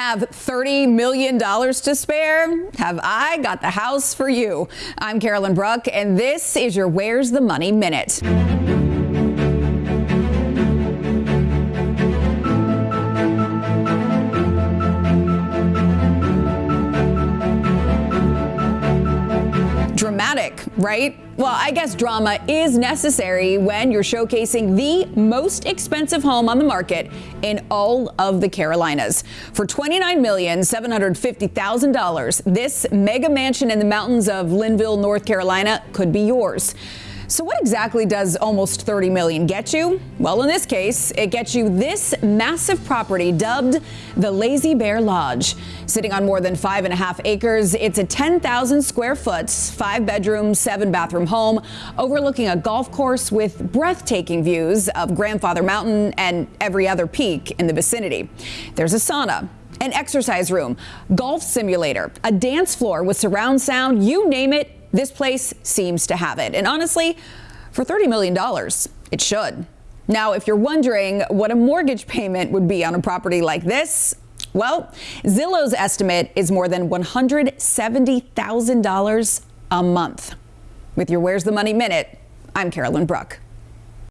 Have $30 million to spare? Have I got the house for you? I'm Carolyn Bruck, and this is your Where's the Money Minute. Dramatic, right? Well, I guess drama is necessary when you're showcasing the most expensive home on the market in all of the Carolinas. For $29,750,000, this mega mansion in the mountains of Linville, North Carolina could be yours. So what exactly does almost 30 million get you? Well, in this case, it gets you this massive property dubbed the Lazy Bear Lodge. Sitting on more than five and a half acres, it's a 10,000 square foot, five bedroom, seven bathroom home overlooking a golf course with breathtaking views of Grandfather Mountain and every other peak in the vicinity. There's a sauna, an exercise room, golf simulator, a dance floor with surround sound, you name it, this place seems to have it. And honestly, for $30 million, it should. Now, if you're wondering what a mortgage payment would be on a property like this, well, Zillow's estimate is more than $170,000 a month. With your Where's the Money Minute, I'm Carolyn Bruck.